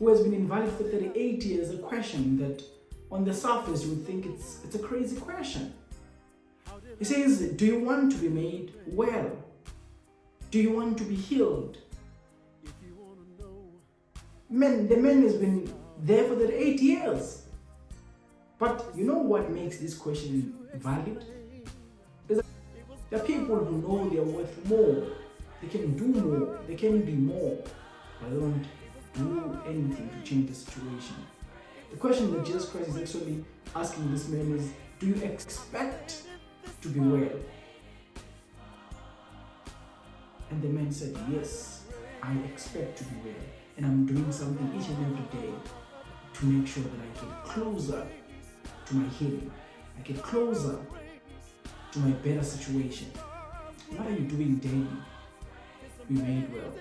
who has been invalid for 38 years a question that on the surface you would think it's, it's a crazy question. He says, Do you want to be made well? Do you want to be healed? Man, the man has been there for 38 years. But you know what makes this question valid? There are people who know they are worth more. They can do more. They can be more. But they don't do anything to change the situation. The question that Jesus Christ is actually asking this man is, do you expect to be well? And the man said, yes, I expect to be well. And I'm doing something each and every day to make sure that I get closer to my healing. I get closer to my better situation. What are you doing daily? Be made well.